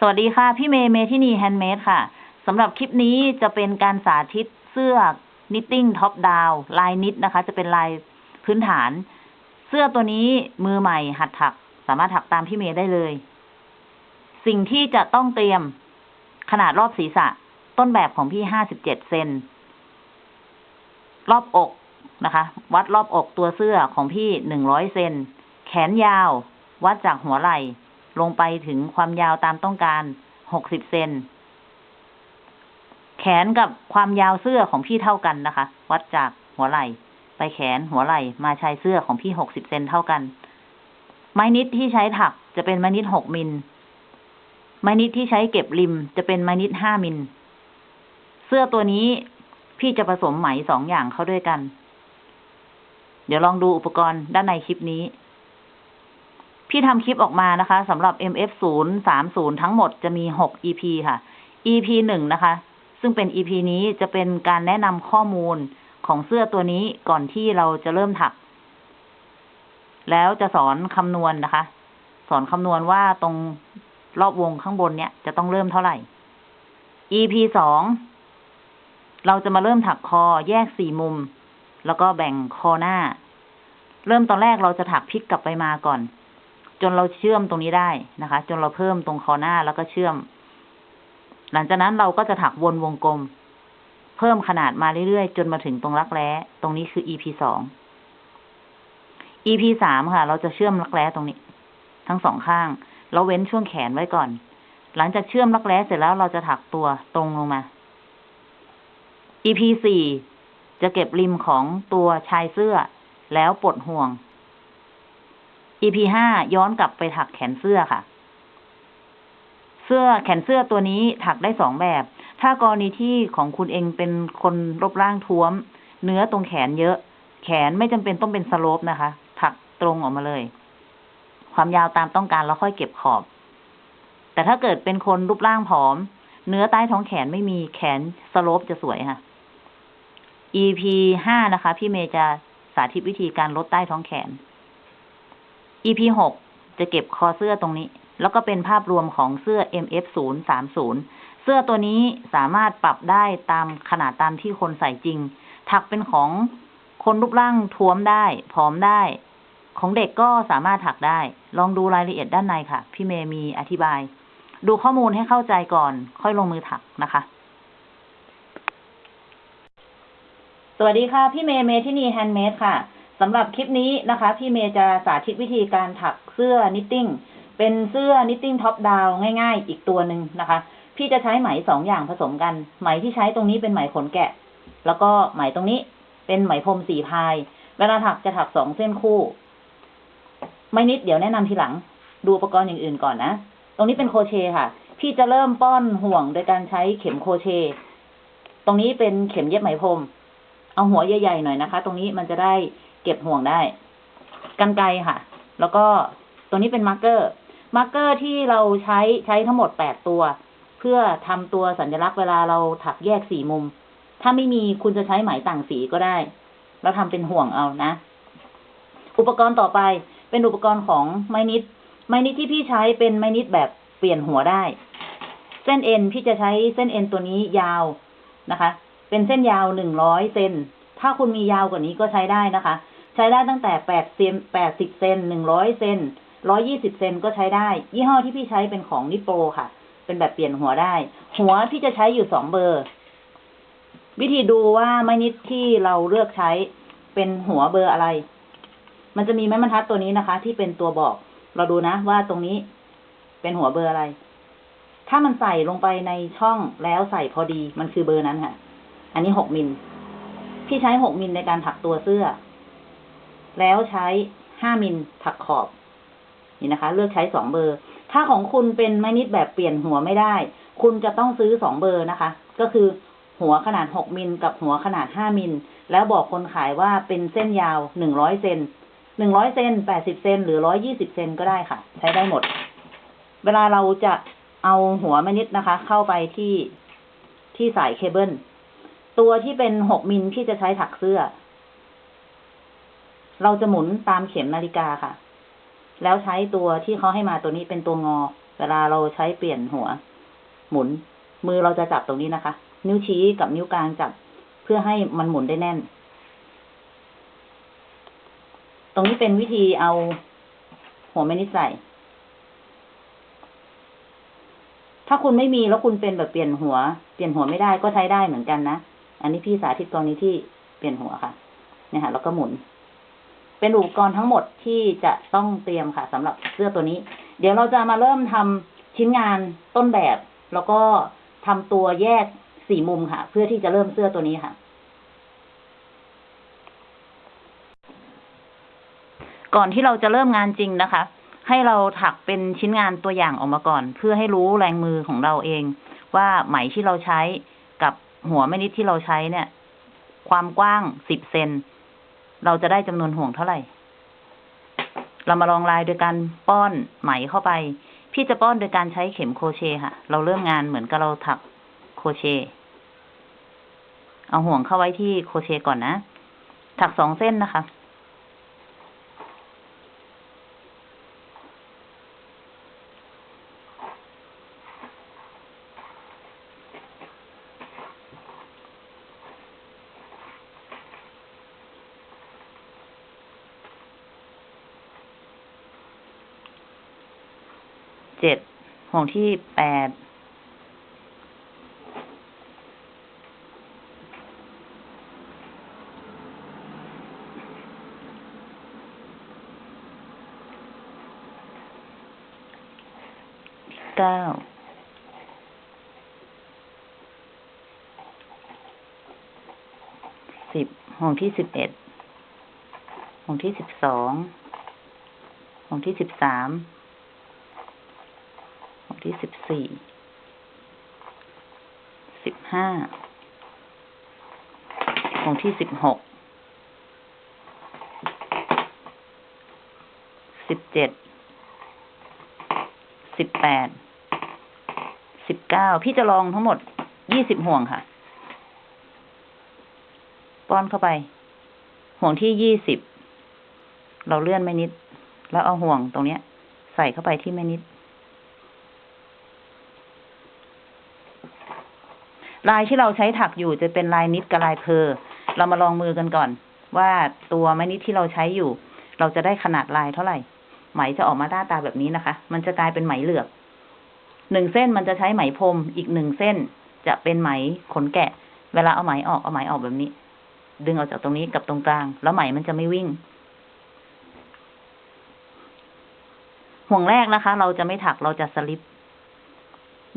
สวัสดีค่ะ พี่เมย์เมทินี Handmade ค่ะสำหรับคลิปนี้จะเป็นการสาธิตเสื้อ knitting top down ลาย knit นะคะ จะเป็นลายพื้นฐาน เสื้อตัวนี้มือใหม่หัดถัก สามารถถักตามพี่เมย์ได้เลย สิ่งที่จะต้องเตรียมขนาดรอบศีรษะ ต้นแบบของพี่ห้าสิบเจ็ดเซนรอบอกนะคะ วัดรอบอกตัวเสื้อของพี่หนึ่งร้อยเซนแขนยาว วัดจากหัวไหล่ ลงไปถึงความยาวตามต้องการหกสิบเซน แขนกับความยาวเสื้อของพี่เท่ากันนะคะ วัดจากหัวไหล่ ไปแขนหัวไหล่ มาชายเสื้อของพี่หกสิบเซนเท่ากัน ไม้นิดที่ใช้ถักจะเป็นไม้นิดหกมิล ไม้นิดที่ใช้เก็บริมจะเป็นไม้นิดห้ามิล เสื้อตัวนี้พี่จะผสมไหมสองอย่างเข้าด้วยกัน เดี๋ยวลองดูอุปกรณ์ด้านในคลิปนี้ พี่ทำคลิปออกมานะคะสำหรับ MF 0 3 0 ทั้งหมดจะมี 6 EP ค่ะ EP หนึ่งนะคะ ซึ่งเป็น EP นี้จะเป็นการแนะนำข้อมูลของเสื้อตัวนี้ก่อนที่เราจะเริ่มถัก แล้วจะสอนคำนวณนนะคะ สอนคำนวณว่าตรงรอบวงข้างบนเนี้ยจะต้องเริ่มเท่าไหร่ EP สองเราจะมาเริ่มถักคอแยกสี่มุม แล้วก็แบ่งคอหน้า เริ่มตอนแรกเราจะถักพลิกกลับไปมาก่อน จนเราเชื่อมตรงนี้ได้นะคะ จนเราเพิ่มตรงคอหน้าแล้วก็เชื่อม หลังจากนั้นเราก็จะถักวนวงกลม เพิ่มขนาดมาเรื่อยๆ จนมาถึงตรงรักแร้ตรงนี้คือ EP สอง EP สามค่ะ เราจะเชื่อมรักแร้ตรงนี้ ทั้งสองข้าง เราเว้นช่วงแขนไว้ก่อน หลังจากเชื่อมรักแร้เสร็จแล้วเราจะถักตัวตรงลงมา EP สี่จะเก็บริมของตัวชายเสื้อ แล้วปลดห่วง EP ห้าย้อนกลับไปถักแขนเสื้อค่ะ เสื้อแขนเสื้อตัวนี้ถักได้สองแบบ ถ้ากรณีที่ของคุณเองเป็นคนรูปร่างท้วม เนื้อตรงแขนเยอะ แขนไม่จำเป็นต้องเป็นสโลปนะคะ ถักตรงออกมาเลย ความยาวตามต้องการแล้วค่อยเก็บขอบ แต่ถ้าเกิดเป็นคนรูปร่างผอม เนื้อใต้ท้องแขนไม่มีแขนสโลปจะสวยค่ะ EP ห้านะคะ พี่เมย์จะสาธิตวิธีการลดใต้ท้องแขน EP หกจะเก็บคอเสื้อตรงนี้ แล้วก็เป็นภาพรวมของเสื้อ MF 0 3 0เสื้อตัวนี้สามารถปรับได้ตามขนาดตามที่คนใส่จริง ถักเป็นของคนรูปร่างท้วมได้ ผอมได้ ของเด็กก็สามารถถักได้ ลองดูรายละเอียดด้านในค่ะ พี่เมย์มีอธิบาย ดูข้อมูลให้เข้าใจก่อน ค่อยลงมือถักนะคะ สวัสดีค่ะ พี่เมย์เมทินี Handmade ค่ะ สำหรับคลิปนี้นะคะ พี่เมย์จะสาธิตวิธีการถักเสื้อ knitting เป็นเสื้อ knitting top down ง่ายๆ อีกตัวหนึ่งนะคะ พี่จะใช้ไหมสองอย่างผสมกัน ไหมที่ใช้ตรงนี้เป็นไหมขนแกะ แล้วก็ไหมตรงนี้เป็นไหมพรมสี่ ply เวลาถักจะถักสองเส้นคู่ ไม้ knit เดี๋ยวแนะนำทีหลัง ดูอุปกรณ์อย่างอื่นก่อนนะ ตรงนี้เป็นโครเชต์ค่ะ พี่จะเริ่มป้อนห่วงโดยการใช้เข็มโครเชต์ตรงนี้เป็นเข็มเย็บไหมพรม เอาหัวใหญ่ๆหน่อยนะคะ ตรงนี้มันจะได้ เก็บห่วงได้กรรไกรค่ะ แล้วก็ตัวนี้เป็น marker marker ที่เราใช้ใช้ทั้งหมดแปดตัว เพื่อทำตัวสัญลักษณ์เวลาเราถักแยกสี่มุม ถ้าไม่มีคุณจะใช้ไหมต่างสีก็ได้ แล้วทำเป็นห่วงเอานะ อุปกรณ์ต่อไปเป็นอุปกรณ์ของไม้นิด ไม้นิดที่พี่ใช้เป็นไม้นิดแบบเปลี่ยนหัวได้ เส้นเอ็นพี่จะใช้เส้นเอ็นตัวนี้ยาวนะคะ เป็นเส้นยาวหนึ่งร้อยเซนถ้าคุณมียาวกว่านี้ก็ใช้ได้นะคะ ใช้ได้ตั้งแต่แปดเซนแปดสิบเซนหนึ่งร้อยเซนร้อยยี่สิบเซนก็ใช้ได้ ยี่ห้อที่พี่ใช้เป็นของนิโปรค่ะ เป็นแบบเปลี่ยนหัวได้ หัวพี่จะใช้อยู่สองเบอร์ วิธีดูว่าไม้ knit ที่เราเลือกใช้เป็นหัวเบอร์อะไร มันจะมีไม้บรรทัดตัวนี้นะคะ ที่เป็นตัวบอก เราดูนะว่าตรงนี้เป็นหัวเบอร์อะไร ถ้ามันใส่ลงไปในช่องแล้วใส่พอดีมันคือเบอร์นั้นค่ะ อันนี้หกมิล พี่ใช้หกมิลในการถักตัวเสื้อ แล้วใช้ห้ามิลถักขอบ นี่นะคะ เลือกใช้สองเบอร์ ถ้าของคุณเป็นไม้นิดแบบเปลี่ยนหัวไม่ได้ คุณจะต้องซื้อสองเบอร์นะคะ ก็คือหัวขนาดหกมิลกับหัวขนาดห้ามิล แล้วบอกคนขายว่าเป็นเส้นยาวหนึ่งร้อยเซนหนึ่งร้อยเซนแปดสิบเซน หรือร้อยี่สิบเซนก็ได้ค่ะ ใช้ได้หมด เวลาเราจะเอาหัวไม้นิดนะคะ เข้าไปที่ที่สายเคเบิล ตัวที่เป็นหกมิลที่จะใช้ถักเสื้อ เราจะหมุนตามเข็มนาฬิกาค่ะ แล้วใช้ตัวที่เขาให้มาตัวนี้เป็นตัวงอ เวลาเราใช้เปลี่ยนหัว หมุน มือเราจะจับตรงนี้นะคะ นิ้วชี้กับนิ้วกลางจับ เพื่อให้มันหมุนได้แน่น ตรงนี้เป็นวิธีเอาหัวแม่นิดใส่ถ้าคุณไม่มีแล้วคุณเป็นแบบเปลี่ยนหัว เปลี่ยนหัวไม่ได้ก็ใช้ได้เหมือนกันนะ อันนี้พี่สาธิตกรณีที่เปลี่ยนหัวค่ะ เนี่ยค่ะ แล้วก็หมุน เป็นอุปกรณ์ทั้งหมดที่จะต้องเตรียมค่ะสำหรับเสื้อตัวนี้ เดี๋ยวเราจะมาเริ่มทำชิ้นงานต้นแบบ แล้วก็ทำตัวแยกสี่มุมค่ะ เพื่อที่จะเริ่มเสื้อตัวนี้ค่ะ ก่อนที่เราจะเริ่มงานจริงนะคะ ให้เราถักเป็นชิ้นงานตัวอย่างออกมาก่อน เพื่อให้รู้แรงมือของเราเอง ว่าไหมที่เราใช้กับหัวแม่นิดที่เราใช้เนี่ย ความกว้างสิบเซน เราจะได้จำนวนห่วงเท่าไหร่ เรามาลองลายโดยการป้อนไหมเข้าไป พี่จะป้อนโดยการใช้เข็มโครเชต์ค่ะ เราเริ่มงานเหมือนกับเราถักโครเชต์เอาห่วงเข้าไว้ที่โครเชต์ก่อนนะ ถักสองเส้นนะคะ เจ็ด ห่วงที่แปดเก้าสิบห่วงที่สิบเอ็ดห่วงที่สิบสองห่วงที่สิบสาม ที่สิบสี่ สิบห้าห่วงที่สิบหก สิบเจ็ด สิบแปด สิบเก้า พี่จะลองทั้งหมดยี่สิบห่วงค่ะ ป้อนเข้าไป ห่วงที่ยี่สิบ เราเลื่อนไม่นิด แล้วเอาห่วงตรงเนี้ย ใส่เข้าไปที่แม่นิด ลายที่เราใช้ถักอยู่จะเป็นลายนิดกับลายเพอเรามาลองมือกันก่อน ว่าตัวแม่นิดที่เราใช้อยู่ เราจะได้ขนาดลายเท่าไหร่ ไหมจะออกมาหน้าตาแบบนี้นะคะ มันจะกลายเป็นไหมเหลือกหนึ่งเส้นมันจะใช้ไหมพรมอีกหนึ่งเส้น จะเป็นไหมขนแกะ เวลาเอาไหมออกเอาไหมออกแบบนี้ ดึงออกจากตรงนี้กับตรงกลาง แล้วไหมมันจะไม่วิ่ง ห่วงแรกนะคะ เราจะไม่ถักเราจะสลิป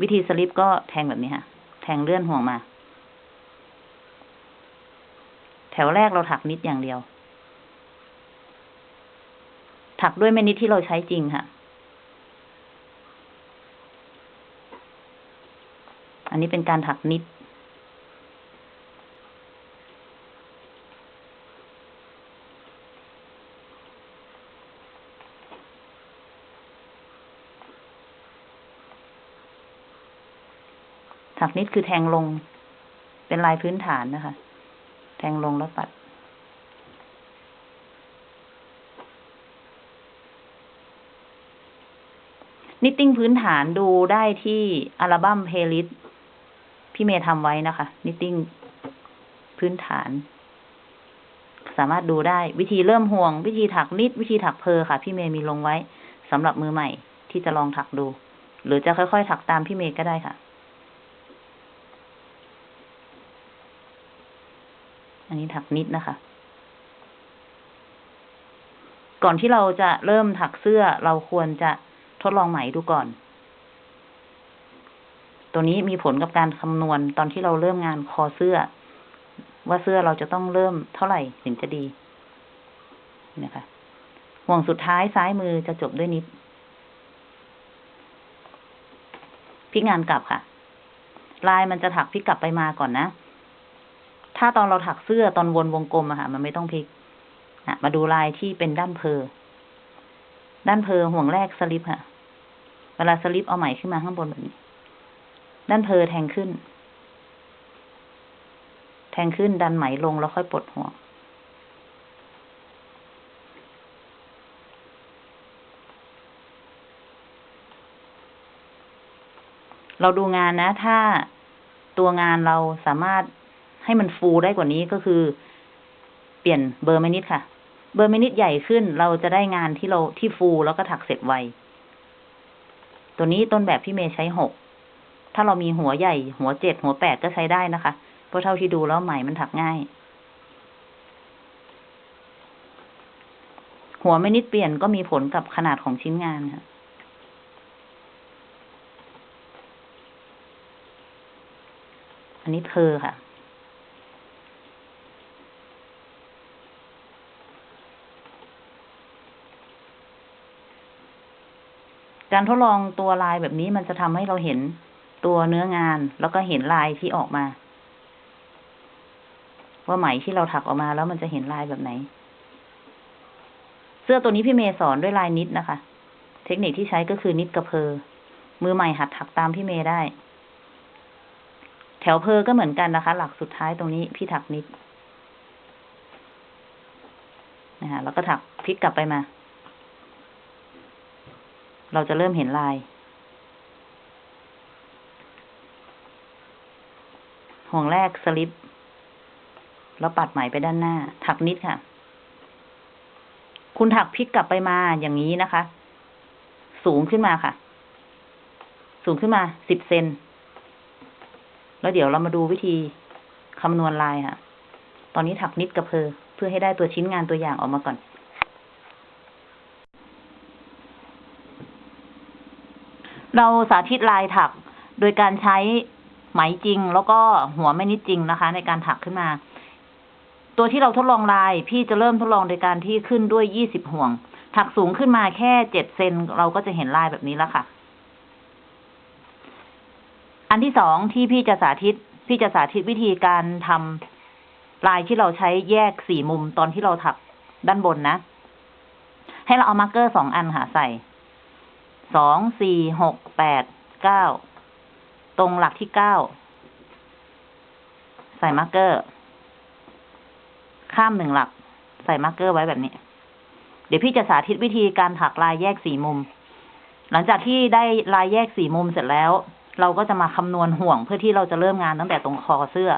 วิธีสลิปก็แทงแบบนี้ค่ะ แทงเลื่อนห่วงมา แถวแรกเราถักนิดอย่างเดียว ถักด้วยแม่นิดที่เราใช้จริงค่ะ อันนี้เป็นการถักนิด ถัก knit คือแทงลง เป็นลายพื้นฐานนะคะ แทงลงแล้วตัด knitting พื้นฐานดูได้ที่อัลบั้มเพล y l ิ s t พี่เมย์ทำไว้นะคะ knitting พื้นฐาน สามารถดูได้วิธีเริ่มห่วง วิธีถัก knit วิธีถัก purl ค่ะ พี่เมย์มีลงไว้สำหรับมือใหม่ที่จะลองถักดู หรือจะค่อยๆ ถักตามพี่เมย์ก็ได้ค่ะ อันนี้ถักนิดนะคะ ก่อนที่เราจะเริ่มถักเสื้อเราควรจะทดลองไหมดูก่อน ตัวนี้มีผลกับการคำนวณตอนที่เราเริ่มงานคอเสื้อ ว่าเสื้อเราจะต้องเริ่มเท่าไหร่ถึงจะดีนะคะห่วงสุดท้ายซ้ายมือจะจบด้วยนิดพลิกงานกลับค่ะ ลายมันจะถักพลิกกลับไปมาก่อนนะ ถ้าตอนเราถักเสื้อตอนวนวงกลมอะค่ะ มันไม่ต้องพลิกอะมาดูลายที่เป็นด้านเพอ ด้านเพอห่วงแรกสลิปค่ะ เวลาสลิปเอาไหมขึ้นมาข้างบนแบบนี้ ด้านเพอแทงขึ้น แทงขึ้นดันไหมลงแล้วค่อยปลดห่วงเราดูงานนะ ถ้าตัวงานเราสามารถ ให้มันฟูได้กว่านี้ก็คือ เปลี่ยนเบอร์เมนิดค่ะ เบอร์เมนิดใหญ่ขึ้นเราจะได้งานที่เราที่ฟูแล้วก็ถักเสร็จไว ตัวนี้ต้นแบบพี่เมย์ใช้หก ถ้าเรามีหัวใหญ่ หัวเจ็ดหัวแปดก็ใช้ได้นะคะ เพราะเท่าที่ดูแล้วไหมมันถักง่าย หัวไม่นิดเปลี่ยนก็มีผลกับขนาดของชิ้นงานค่ะอันนี้เพอค่ะ การทดลองตัวลายแบบนี้มันจะทำให้เราเห็นตัวเนื้องาน แล้วก็เห็นลายที่ออกมา ว่าไหมที่เราถักออกมาแล้วมันจะเห็นลายแบบไหน เสื้อตัวนี้พี่เมย์สอนด้วยลายนิดนะคะ เทคนิคที่ใช้ก็คือนิดกับเพอมือใหม่หัดถักตามพี่เมย์ได้ แถวเพอก็เหมือนกันนะคะ หลักสุดท้ายตรงนี้พี่ถักนิดนะคะแล้วก็ถักพลิกกลับไปมา เราจะเริ่มเห็นลาย ห่วงแรกสลิป แล้วปัดไหมไปด้านหน้า ถักนิดค่ะ คุณถักพลิกกลับไปมาอย่างนี้นะคะ สูงขึ้นมาค่ะ สูงขึ้นมาสิบเซน แล้วเดี๋ยวเรามาดูวิธีคำนวณลายค่ะ ตอนนี้ถักนิดกับเพอเพื่อให้ได้ตัวชิ้นงานตัวอย่างออกมาก่อน เราสาธิตลายถักโดยการใช้ไหมจริง แล้วก็หัวไม่นิดจริงนะคะ ในการถักขึ้นมา ตัวที่เราทดลองลาย พี่จะเริ่มทดลองโดยการที่ขึ้นด้วยยี่สิบห่วง ถักสูงขึ้นมาแค่เจ็ดเซนเราก็จะเห็นลายแบบนี้แล้วค่ะ อันที่สองที่พี่จะสาธิต พี่จะสาธิตวิธีการทำลายที่เราใช้แยกสี่มุมตอนที่เราถักด้านบนนะ ให้เราเอา marker สองอันค่ะใส่ สองสี่หกแปดเก้าตรงหลักที่เก้าใส่ marker ข้ามหนึ่งหลัก ใส่ marker ไว้แบบนี้ เดี๋ยวพี่จะสาธิตวิธีการถักลายแยกสี่มุม หลังจากที่ได้ลายแยกสี่มุมเสร็จแล้ว เราก็จะมาคำนวณห่วงเพื่อที่เราจะเริ่มงานตั้งแต่ตรงคอเสื้อ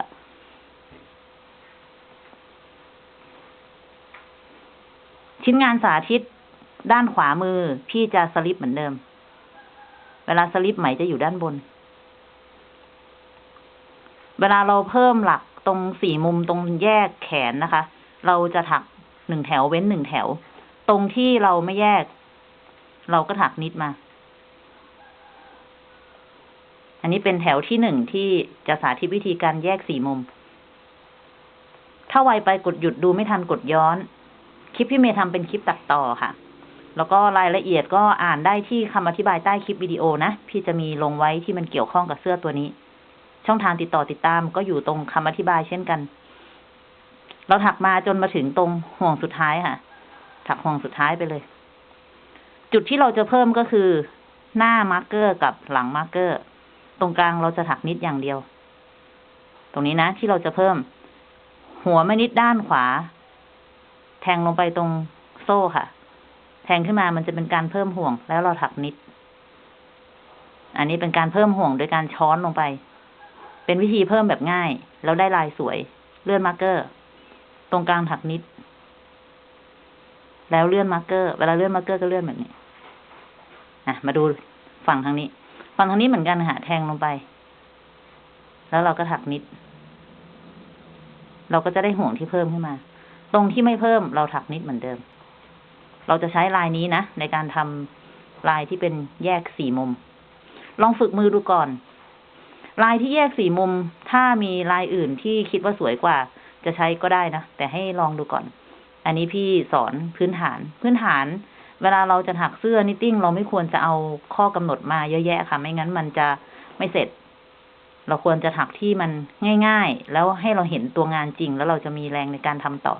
ชิ้นงานสาธิต ด้านขวามือพี่จะสลิปเหมือนเดิม เวลาสลิปไหมจะอยู่ด้านบน เวลาเราเพิ่มหลักตรงสี่มุมตรงแยกแขนนะคะ เราจะถักหนึ่งแถวเว้นหนึ่งแถว ตรงที่เราไม่แยก เราก็ถักนิดมา อันนี้เป็นแถวที่หนึ่งที่จะสาธิตวิธีการแยกสี่มุม ถ้าไวไปกดหยุดดูไม่ทันกดย้อน คลิปพี่เมย์ทำเป็นคลิปตัดต่อค่ะ แล้วก็รายละเอียดก็อ่านได้ที่คำอธิบายใต้คลิปวิดีโอนะ พี่จะมีลงไว้ที่มันเกี่ยวข้องกับเสื้อตัวนี้ ช่องทางติดต่อติดตามก็อยู่ตรงคำอธิบายเช่นกัน เราถักมาจนมาถึงตรงห่วงสุดท้ายค่ะ ถักห่วงสุดท้ายไปเลย จุดที่เราจะเพิ่มก็คือ หน้า marker กับหลัง marker ตรงกลางเราจะถัก knit อย่างเดียว ตรงนี้นะ ที่เราจะเพิ่ม หัวไม้ knit ด้านขวา แทงลงไปตรงโซ่ค่ะ แทงขึ้นมามันจะเป็นการเพิ่มห่วง แล้วเราถัก knit อันนี้เป็นการเพิ่มห่วงโดยการช้อนลงไป เป็นวิธีเพิ่มแบบง่าย แล้วได้ลายสวย เลื่อน marker ตรงกลางถัก knit แล้วเลื่อน marker เวลาเลื่อน marker ก็เลื่อนแบบนี้อะมาดูฝั่งทางนี้ ฝั่งทางนี้เหมือนกันค่ะแทงลงไป แล้วเราก็ถัก knit เราก็จะได้ห่วงที่เพิ่มขึ้นมา ตรงที่ไม่เพิ่มเราถัก knit เหมือนเดิม เราจะใช้ลายนี้นะ ในการทำลายที่เป็นแยกสี่มุม ลองฝึกมือดูก่อน ลายที่แยกสี่มุม ถ้ามีลายอื่นที่คิดว่าสวยกว่า จะใช้ก็ได้นะ แต่ให้ลองดูก่อน อันนี้พี่สอนพื้นฐาน พื้นฐาน เวลาเราจะถักเสื้อ knitting เราไม่ควรจะเอาข้อกำหนดมาเยอะแยะค่ะ ไม่งั้นมันจะไม่เสร็จ เราควรจะถักที่มันง่าย ๆ แล้วให้เราเห็นตัวงานจริง แล้วเราจะมีแรงในการทำต่อ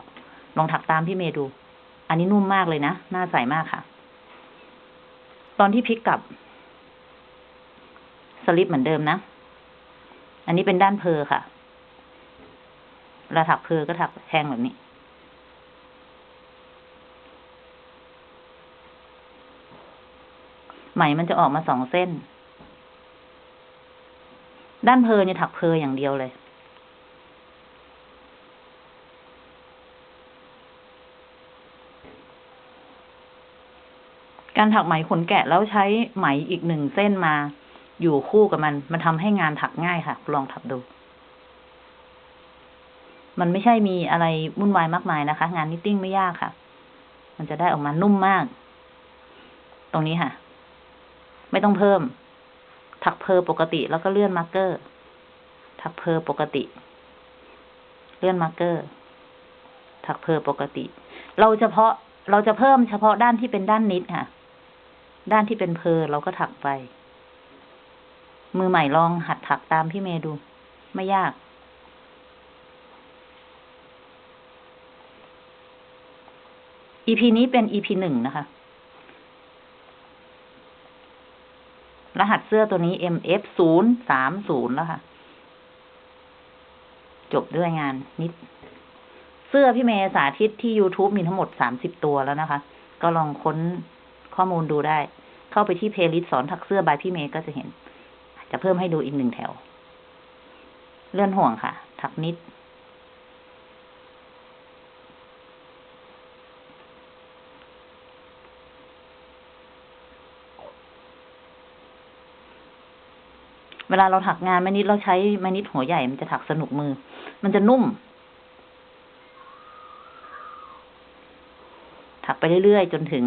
ลองถักตามพี่เมย์ดู อันนี้นุ่มมากเลยนะน่าใส่มากค่ะ ตอนที่พลิกกลับ สลิปเหมือนเดิมนะ อันนี้เป็นด้านเพอค่ะเวลาถักเพอก็ถักแทงแบบนี้ ไหมมันจะออกมาสองเส้น ด้านเพอเนี่ยถักเพออย่างเดียวเลย การถักไหมขนแกะแล้วใช้ไหมอีกหนึ่งเส้นมา อยู่คู่กับมัน มันทำให้งานถักง่ายค่ะ ลองถักดู มันไม่ใช่มีอะไรวุ่นวายมากมายนะคะ งาน knitting ไม่ยากค่ะ มันจะได้ออกมานุ่มมาก ตรงนี้ค่ะ ไม่ต้องเพิ่ม ถัก purl ปกติแล้วก็เลื่อน marker ถัก purl ปกติ เลื่อน marker ถักเพอปกติ เราเฉพาะเราจะเพิ่มเฉพาะด้านที่เป็นด้านนิดค่ะ ด้านที่เป็นเพอเราก็ถักไป มือใหม่ลองหัดถักตามพี่เมย์ดู ไม่ยาก EP นี้เป็น EP หนึ่งนะคะ รหัสเสื้อตัวนี้ MF ศูนย์สามศูนย์แล้วค่ะ จบด้วยงาน knit เสื้อพี่เมย์สาธิตที่ YouTube มีทั้งหมดสามสิบตัวแล้วนะคะ ก็ลองค้น ข้อมูลดูได้ เข้าไปที่ playlist สอนถักเสื้อ by พี่เมย์ก็จะเห็น จะเพิ่มให้ดูอีกหนึ่งแถว เลื่อนห่วงค่ะ ถัก knit เวลาเราถักงานไม้ knit เราใช้ไม้ knit หัวใหญ่มันจะถักสนุกมือ มันจะนุ่มถักไปเรื่อยๆ จนถึง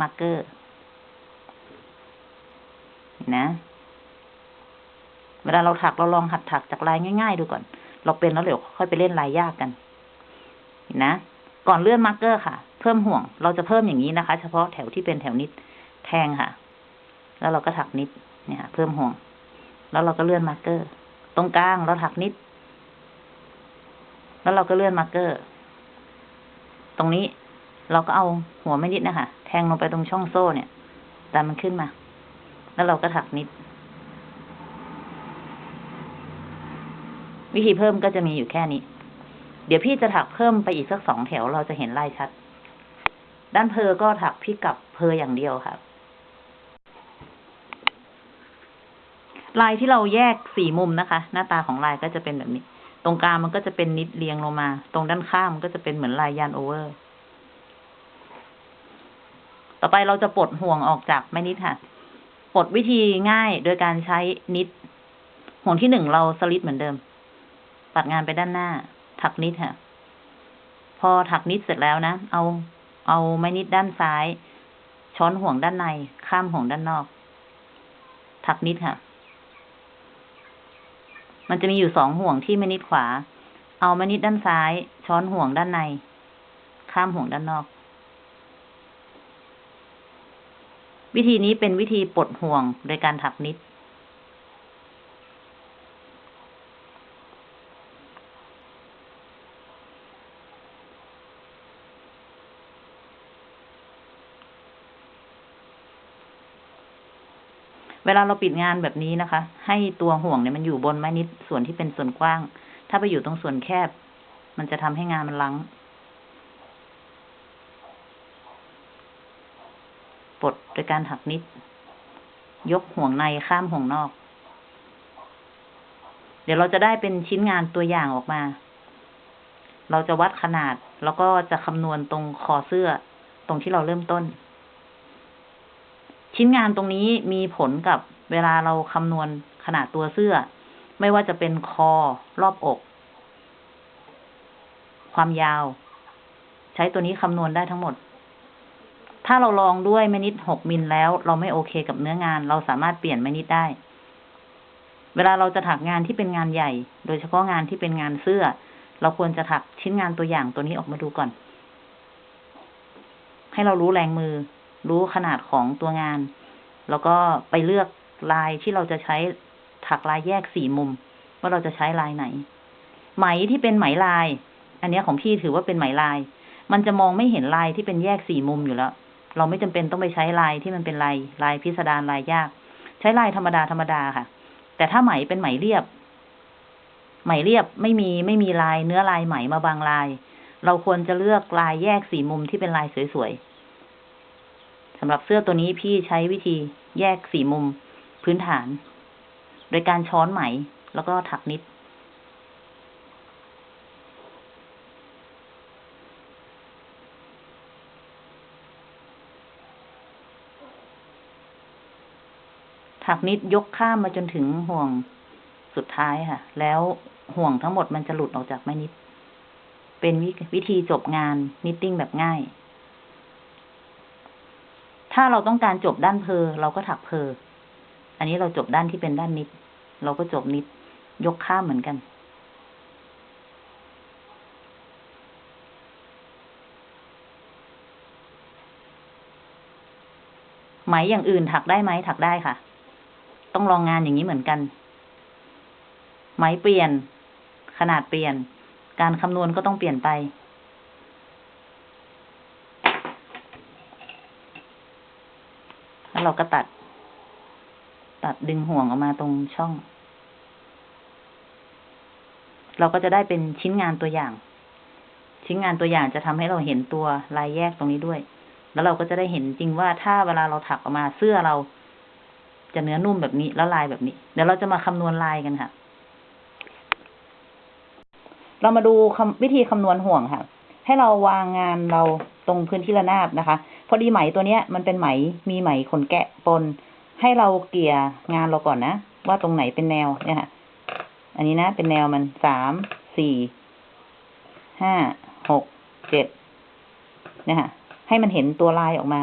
marker นะเวลาเราถักเราลองหัดถักจากลายง่ายๆดูก่อน เราเป็นแล้วเดี๋ยวค่อยไปเล่นลายยากกันนะก่อนเลื่อน marker ค่ะ เพิ่มห่วง เราจะเพิ่มอย่างนี้นะคะ เฉพาะแถวที่เป็นแถว knitแทงค่ะ แล้วเราก็ถัก knit เนี่ยค่ะเพิ่มห่วง แล้วเราก็เลื่อน marker ตรงกลางเราถัก knit แล้วเราก็เลื่อน marker ตรงนี้เราก็เอาหัวไม้ knit นะคะ แทงลงไปตรงช่องโซ่เนี่ย ดันมันขึ้นมา แล้วเราก็ถัก knit วิธีเพิ่มก็จะมีอยู่แค่นี้ เดี๋ยวพี่จะถักเพิ่มไปอีกสักสองแถวเราจะเห็นลายชัด ด้านเพอก็ถักพี่กับเพออย่างเดียวค่ะลายที่เราแยกสี่มุมนะคะ หน้าตาของลายก็จะเป็นแบบนี้ ตรงกลางมันก็จะเป็นนิดเรียงลงมา ตรงด้านข้างมันก็จะเป็นเหมือนลายยานโอเวอร์ ต่อไปเราจะปลดห่วงออกจากแม่นิดค่ะ ปลดวิธีง่ายโดยการใช้นิด ห่วงที่หนึ่งเราสลิดเหมือนเดิม ตัดงานไปด้านหน้า ถักนิดค่ะ พอถักนิดเสร็จแล้วนะ เอาเอาไม้นิดด้านซ้าย ช้อนห่วงด้านใน ข้ามห่วงด้านนอก ถักนิดค่ะ มันจะมีอยู่สองห่วงที่ไม่นิดขวา เอาไม่นิดด้านซ้าย ช้อนห่วงด้านใน ข้ามห่วงด้านนอก วิธีนี้เป็นวิธีปลดห่วงโดยการถักนิด เวลาเราปิดงานแบบนี้นะคะ ให้ตัวห่วงเนี่ยมันอยู่บนไม้นิดส่วนที่เป็นส่วนกว้าง ถ้าไปอยู่ตรงส่วนแคบ มันจะทำให้งานมันลัง ปลดโดยการถักนิด ยกห่วงในข้ามห่วงนอก เดี๋ยวเราจะได้เป็นชิ้นงานตัวอย่างออกมา เราจะวัดขนาดแล้วก็จะคำนวณตรงคอเสื้อ ตรงที่เราเริ่มต้น ชิ้นงานตรงนี้มีผลกับเวลาเราคำนวณขนาดตัวเสื้อ ไม่ว่าจะเป็นคอรอบอก ความยาว ใช้ตัวนี้คำนวณได้ทั้งหมด ถ้าเราลองด้วยแมนิดหกมิลแล้ว เราไม่โอเคกับเนื้องาน เราสามารถเปลี่ยนแมนิดได้ เวลาเราจะถักงานที่เป็นงานใหญ่ โดยเฉพาะงานที่เป็นงานเสื้อ เราควรจะถักชิ้นงานตัวอย่างตัวนี้ออกมาดูก่อน ให้เรารู้แรงมือ รู้ขนาดของตัวงาน แล้วก็ไปเลือกลายที่เราจะใช้ถักลายแยกสี่มุม ว่าเราจะใช้ลายไหน ไหมที่เป็นไหมลาย อันนี้ของพี่ถือว่าเป็นไหมลาย มันจะมองไม่เห็นลายที่เป็นแยกสี่มุมอยู่แล้ว เราไม่จำเป็นต้องไปใช้ลายที่มันเป็นลายลายพิสดารลายยาก ใช้ลายธรรมดาธรรมดาค่ะ แต่ถ้าไหมเป็นไหมเรียบ ไหมเรียบไม่มีไม่มีลายเนื้อลายไหมมาบางลาย เราควรจะเลือกลายแยกสี่มุมที่เป็นลายสวยๆสำหรับเสื้อตัวนี้พี่ใช้วิธีแยกสี่มุมพื้นฐาน โดยการช้อนไหมแล้วก็ถักนิด ถักนิดยกข้ามมาจนถึงห่วงสุดท้ายค่ะ แล้วห่วงทั้งหมดมันจะหลุดออกจากไม้นิด เป็นวิวิธีจบงานนิตติ้งแบบง่าย ถ้าเราต้องการจบด้านเพอเราก็ถักเพอ อันนี้เราจบด้านที่เป็นด้านนิด เราก็จบนิด ยกข้ามเหมือนกันไหมอย่างอื่นถักได้ไหมถักได้ค่ะ ต้องลองงานอย่างนี้เหมือนกัน ไหมเปลี่ยน ขนาดเปลี่ยน การคำนวณก็ต้องเปลี่ยนไป แล้วเราก็ตัด ตัดดึงห่วงออกมาตรงช่อง เราก็จะได้เป็นชิ้นงานตัวอย่าง ชิ้นงานตัวอย่างจะทำให้เราเห็นตัวลายแยกตรงนี้ด้วย แล้วเราก็จะได้เห็นจริงว่าถ้าเวลาเราถักออกมาเสื้อเรา จะเนื้อนุ่มแบบนี้แล้วลายแบบนี้ เดี๋ยวเราจะมาคำนวณลายกันค่ะ เรามาดูวิธีคำนวณห่วงค่ะ ให้เราวางงานเราตรงพื้นที่ระนาบนะคะ พอดีไหมตัวเนี้ย มันเป็นไหมมีไหมขนแกะปน ให้เราเกี่ยงานเราก่อนนะ ว่าตรงไหนเป็นแนวเนี่ยค่ะ อันนี้นะ เป็นแนวมันสามสี่ห้าหกเจ็ดเนี่ยค่ะ ให้มันเห็นตัวลายออกมา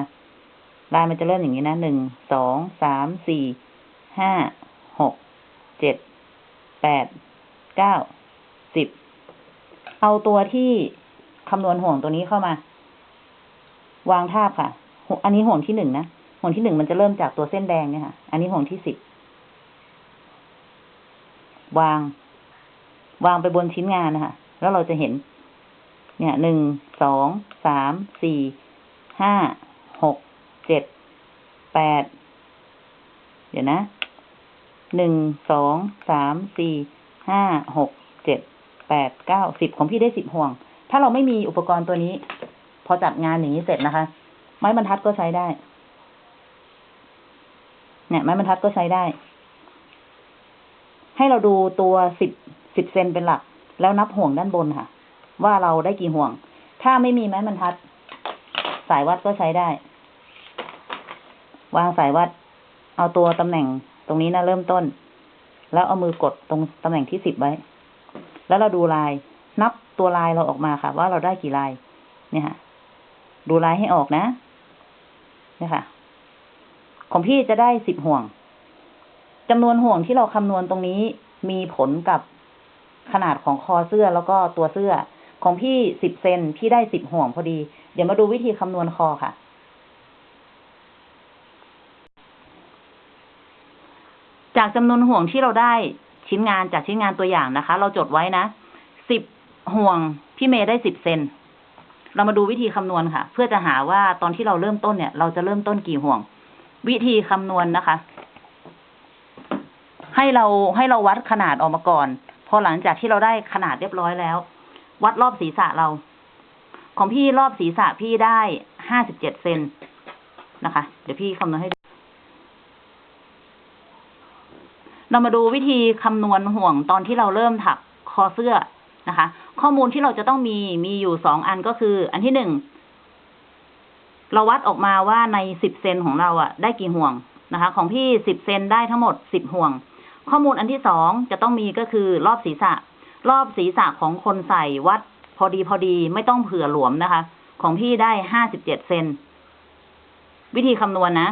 ลายมันจะเริ่มอย่างนี้นะหนึ่งสองสามสี่ห้าหกเจ็ดแปดเก้าสิบเอาตัวที่คำนวณห่วงตัวนี้เข้ามา วางทาบค่ะ อันนี้ห่วงที่หนึ่งนะห่วงที่หนึ่งมันจะเริ่มจากตัวเส้นแดงเนี่ยค่ะ อันนี้ห่วงที่สิบวาง วางไปบนชิ้นงานนะคะแล้วเราจะเห็น เนี่ยหนึ่งสองสามสี่ห้า เจ็ด แปด เดี๋ยวนะ หนึ่ง สอง สาม สี่ ห้า หก เจ็ด แปด เก้า สิบของพี่ได้สิบห่วง ถ้าเราไม่มีอุปกรณ์ตัวนี้ พอจัดงานอย่างนี้เสร็จนะคะ ไม้บรรทัดก็ใช้ได้ เนี่ย ไม้บรรทัดก็ใช้ได้ ให้เราดูตัวสิบ สิบเซนเป็นหลัก แล้วนับห่วงด้านบนค่ะ ว่าเราได้กี่ห่วง ถ้าไม่มีไม้บรรทัด สายวัดก็ใช้ได้ วางสายวัด เอาตัวตำแหน่งตรงนี้นะเริ่มต้น แล้วเอามือกดตรงตำแหน่งที่สิบไว้ แล้วเราดูลาย นับตัวลายเราออกมาค่ะ ว่าเราได้กี่ลาย เนี่ยค่ะ ดูลายให้ออกนะ เนี่ยค่ะ ของพี่จะได้สิบห่วงจำนวนห่วงที่เราคำนวณตรงนี้มีผลกับขนาดของคอเสื้อแล้วก็ตัวเสื้อ ของพี่สิบเซนพี่ได้สิบห่วงพอดี เดี๋ยวมาดูวิธีคำนวณคอค่ะ จากจำนวนห่วงที่เราได้ชิ้นงานจากชิ้นงานตัวอย่างนะคะ เราจดไว้นะสิบห่วงพี่เมย์ได้สิบเซนเรามาดูวิธีคำนวณค่ะ เพื่อจะหาว่าตอนที่เราเริ่มต้นเนี่ย เราจะเริ่มต้นกี่ห่วง วิธีคำนวณนะคะ ให้เราให้เราวัดขนาดออกมาก่อน พอหลังจากที่เราได้ขนาดเรียบร้อยแล้ว วัดรอบศีรษะเรา ของพี่รอบศีรษะพี่ได้ห้าสิบเจ็ดเซนนะคะ เดี๋ยวพี่คำนวณให้ดู เรามาดูวิธีคำนวณห่วงตอนที่เราเริ่มถักคอเสื้อนะคะ ข้อมูลที่เราจะต้องมีมีอยู่สองอันก็คือ อันที่หนึ่งเราวัดออกมาว่าในสิบเซนของเราอะได้กี่ห่วงนะคะ ของพี่สิบเซนได้ทั้งหมดสิบห่วง ข้อมูลอันที่สองจะต้องมีก็คือรอบศีรษะ รอบศีรษะของคนใส่วัดพอดีพอดีไม่ต้องเผื่อหลวมนะคะ ของพี่ได้ห้าสิบเจ็ดเซนวิธีคำนวณนะ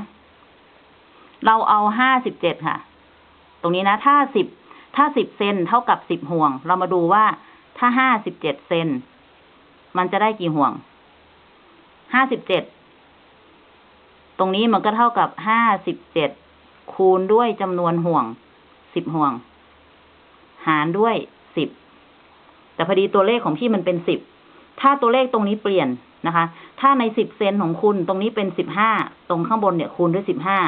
เราเอาห้าสิบเจ็ดค่ะ ตรงนี้นะ ถ้าสิบถ้าสิบเซนเท่ากับสิบห่วง เรามาดูว่าถ้าห้าสิบเจ็ดเซนมันจะได้กี่ห่วง ห้าสิบเจ็ด ตรงนี้มันก็เท่ากับห้าสิบเจ็ดคูณด้วยจำนวนห่วงสิบห่วง หารด้วยสิบ แต่พอดีตัวเลขของพี่มันเป็นสิบ ถ้าตัวเลขตรงนี้เปลี่ยนนะคะ ถ้าในสิบเซนของคุณตรงนี้เป็นสิบห้า ตรงข้างบนเนี่ยคูณด้วยสิบห้า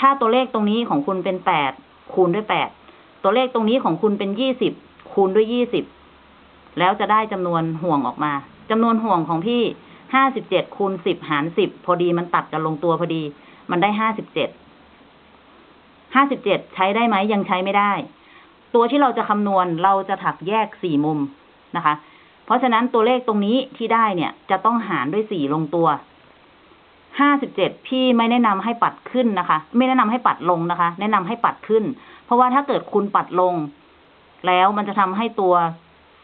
ถ้าตัวเลขตรงนี้ของคุณเป็นแปด คูณด้วยแปดตัวเลขตรงนี้ของคุณเป็นยี่สิบคูณด้วยยี่สิบแล้วจะได้จำนวนห่วงออกมาจำนวนห่วงของพี่ห้าสิบเจ็ดคูณสิบหารสิบพอดีมันตัดกันลงตัวพอดี มันได้ห้าสิบเจ็ดห้าสิบเจ็ดใช้ได้ไหมยังใช้ไม่ได้ ตัวที่เราจะคำนวณเราจะถักแยกสี่มุมนะคะ เพราะฉะนั้นตัวเลขตรงนี้ที่ได้เนี่ย จะต้องหารด้วยสี่ลงตัว ห้าสิบเจ็ดพี่ไม่แนะนำให้ปัดขึ้นนะคะ ไม่แนะนำให้ปัดลงนะคะ แนะนำให้ปัดขึ้น เพราะว่าถ้าเกิดคุณปัดลง แล้วมันจะทำให้ตัว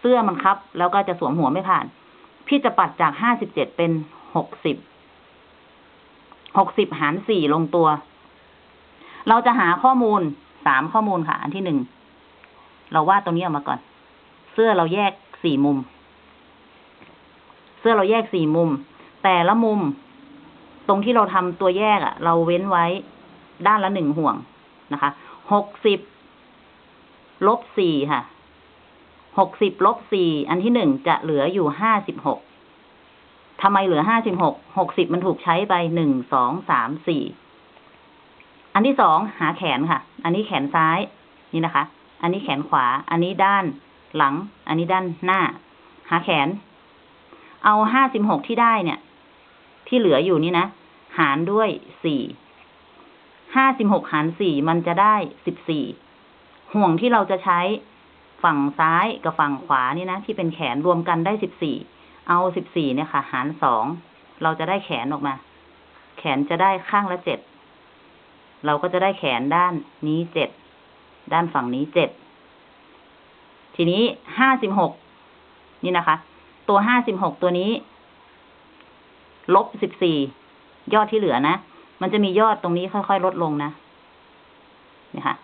เสื้อมันคับ แล้วก็จะสวมหัวไม่ผ่าน พี่จะปัดจากห้าสิบเจ็ดเป็นหกสิบหกสิบหารสี่ลงตัว เราจะหาข้อมูลสามข้อมูลค่ะ อันที่หนึ่งเราวาดตรงนี้ออกมาก่อน เสื้อเราแยกสี่มุม เสื้อเราแยกสี่มุม แต่ละมุม ตรงที่เราทำตัวแยกอะ่ะ เราเว้นไว้ด้านละหนึ่งห่วงนะคะหกสิบลบสี่ค่ะหกสิบลบสี่อันที่หนึ่งจะเหลืออยู่ห้าสิบหกทำไมเหลือห้าสิบหกหกสิบมันถูกใช้ไปหนึ่งสองสามสี่อันที่สองหาแขนค่ะ อันนี้แขนซ้ายนี่นะคะ อันนี้แขนขวา อันนี้ด้านหลัง อันนี้ด้านหน้า หาแขน เอาห้าสิบหกที่ได้เนี่ย ที่เหลืออยู่นี่นะ หารด้วยสี่ห้าสิบหกหารสี่มันจะได้สิบสี่ห่วงที่เราจะใช้ฝั่งซ้ายกับฝั่งขวานี่นะ ที่เป็นแขนรวมกันได้สิบสี่เอาสิบสี่เนี่ยค่ะ หารสองเราจะได้แขนออกมา แขนจะได้ข้างละเจ็ดเราก็จะได้แขนด้านนี้เจ็ดด้านฝั่งนี้เจ็ดทีนี้ห้าสิบหกนี่นะคะ ตัวห้าสิบหกตัวนี้ ลบสิบสี่ ยอดที่เหลือนะ มันจะมียอดตรงนี้ค่อยๆลดลงนะนี่ค่ะ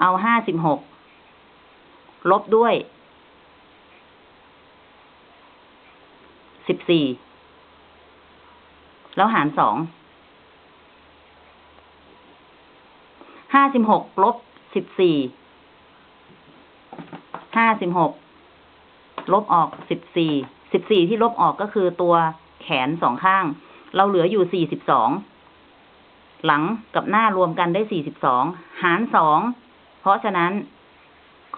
เอาห้าสิบหกลบด้วยสิบสี่แล้วหารสองห้าสิบหกลบสิบสี่ห้าสิบหกลบออกสิบสี่สิบสี่ที่ลบออกก็คือตัวแขนสองข้าง เราเหลืออยู่สี่สิบสองหลังกับหน้ารวมกันได้สี่สิบสองหารสองเพราะฉะนั้น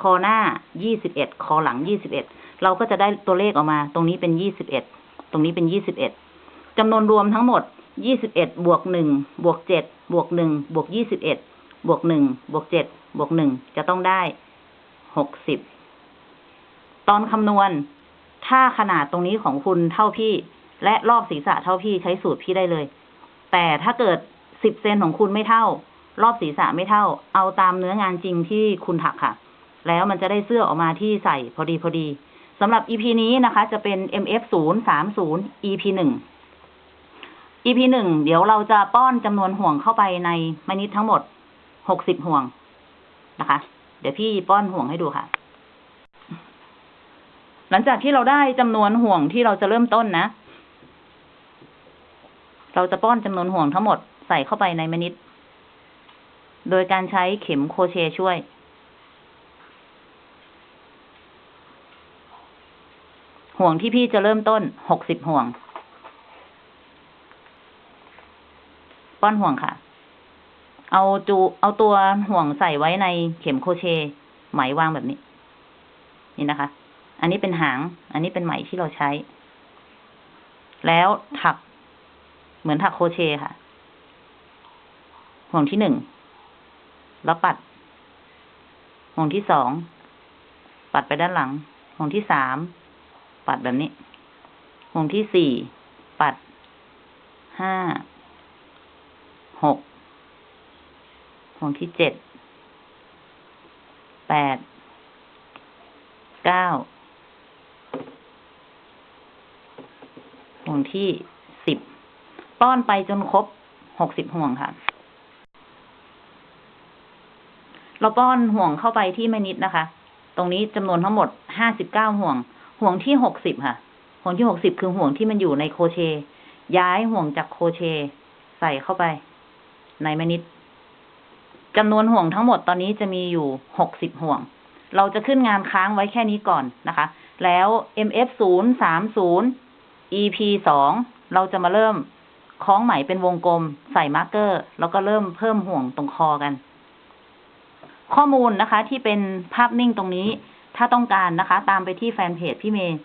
คอหน้ายี่สิบเอ็ดคอหลังยี่สิบเอ็ดเราก็จะได้ตัวเลขออกมา ตรงนี้เป็นยี่สิบเอ็ดตรงนี้เป็นยี่สิบเอ็ดจำนวนรวมทั้งหมดยี่สิบเอ็ดบวกหนึ่งบวกเจ็ดบวกหนึ่งบวกยี่สิบเอ็ดบวกหนึ่งบวกเจ็ดบวกหนึ่งจะต้องได้หกสิบตอนคำนวณ ถ้าขนาดตรงนี้ของคุณเท่าพี่ และรอบศีรษะเท่าพี่ใช้สูตรพี่ได้เลย แต่ถ้าเกิดสิบเซนของคุณไม่เท่า รอบศีรษะไม่เท่า เอาตามเนื้องานจริงที่คุณถักค่ะ แล้วมันจะได้เสื้อออกมาที่ใส่พอดีพอดีสำหรับ EP นี้นะคะ จะเป็น MF 0 3 0 EP หนึ่ง EP หนึ่งเดี๋ยวเราจะป้อนจำนวนห่วงเข้าไปในมนิดทั้งหมดหกสิบห่วงนะคะ เดี๋ยวพี่ป้อนห่วงให้ดูค่ะ หลังจากที่เราได้จำนวนห่วงที่เราจะเริ่มต้นนะ เราจะป้อนจำนวนห่วงทั้งหมดใส่เข้าไปในมนิดโดยการใช้เข็มโคเชช่วย ห่วงที่พี่จะเริ่มต้นหกสิบห่วง ป้อนห่วงค่ะ เอาจูเอาตัวห่วงใส่ไว้ในเข็มโคเชต์ไหมวางแบบนี้ นี่นะคะ อันนี้เป็นหาง อันนี้เป็นไหมที่เราใช้ แล้วถัก เหมือนถักโคเชค่ะ ห่วงที่หนึ่ง แล้วปัด ห่วงที่สอง ปัดไปด้านหลัง ห่วงที่สาม ปัดแบบนี้ ห่วงที่สี่ ปัด ห้า หก ห่วงที่เจ็ด แปด เก้า ห่วงที่สิบ ป้อนไปจนครบหกสิบห่วงค่ะ เราป้อนห่วงเข้าไปที่แม่นิดนะคะ ตรงนี้จำนวนทั้งหมดห้าสิบเก้าห่วง ห่วงที่หกสิบค่ะ ห่วงที่หกสิบคือห่วงที่มันอยู่ในโคเชต์ย้ายห่วงจากโคเชต์ใส่เข้าไป ในไม้ knit จำนวนห่วงทั้งหมดตอนนี้จะมีอยู่หกสิบห่วง เราจะขึ้นงานค้างไว้แค่นี้ก่อนนะคะ แล้ว MF ศูนย์สามศูนย์ EP สองเราจะมาเริ่ม คล้องไหมเป็นวงกลม ใส่ marker แล้วก็เริ่มเพิ่มห่วงตรงคอกัน ข้อมูลนะคะ ที่เป็นภาพนิ่งตรงนี้ ถ้าต้องการนะคะ ตามไปที่แฟนเพจพี่เมย์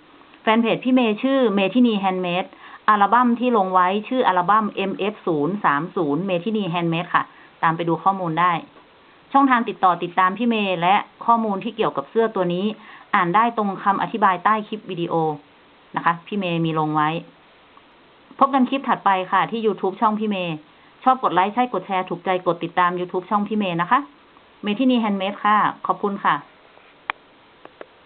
แฟนเพจพี่เมย์ชื่อเมทินีแฮนด์เมดอัลบั้มที่ลงไว้ชื่ออัลบั้ม MF 0 3 0เมทินีแฮนด์เมดค่ะ ตามไปดูข้อมูลได้ ช่องทางติดต่อติดตามพี่เมย์และข้อมูลที่เกี่ยวกับเสื้อตัวนี้ อ่านได้ตรงคำอธิบายใต้คลิปวิดีโอนะคะ พี่เมย์มีลงไว้ พบกันคลิปถัดไปค่ะที่ YouTube ช่องพี่เมย์ ชอบกดไลค์ ใช่กดแชร์ ถูกใจกดติดตาม YouTube ช่องพี่เมย์นะคะ เมทินีแฮนด์เมดค่ะ ขอบคุณค่ะ